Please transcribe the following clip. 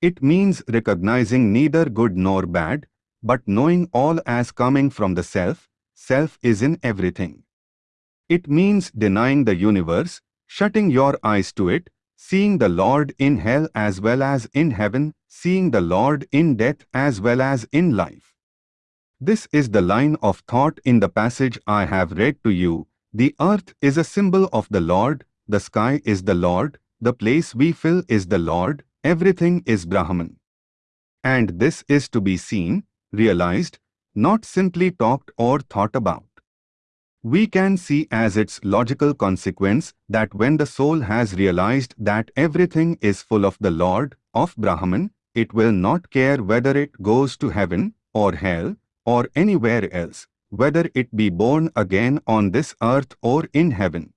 It means recognizing neither good nor bad, but knowing all as coming from the self, self is in everything. It means denying the universe, shutting your eyes to it, seeing the Lord in hell as well as in heaven, seeing the Lord in death as well as in life. This is the line of thought in the passage I have read to you. The earth is a symbol of the Lord, the sky is the Lord, the place we fill is the Lord, everything is Brahman. And this is to be seen, realized, not simply talked or thought about. We can see as its logical consequence that when the soul has realized that everything is full of the Lord, of Brahman, it will not care whether it goes to heaven, or hell, or anywhere else, whether it be born again on this earth or in heaven.